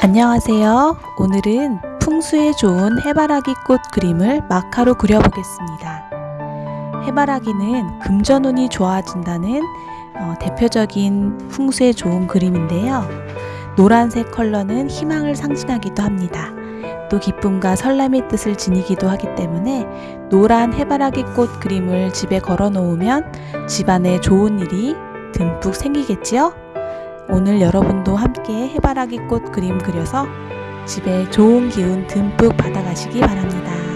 안녕하세요. 오늘은 풍수에 좋은 해바라기 꽃 그림을 마카로 그려보겠습니다. 해바라기는 금전운이 좋아진다는 어, 대표적인 풍수에 좋은 그림인데요. 노란색 컬러는 희망을 상징하기도 합니다. 또 기쁨과 설렘의 뜻을 지니기도 하기 때문에 노란 해바라기 꽃 그림을 집에 걸어 놓으면 집안에 좋은 일이 듬뿍 생기겠지요? 오늘 여러분도 함께 해바라기 꽃 그림 그려서 집에 좋은 기운 듬뿍 받아가시기 바랍니다.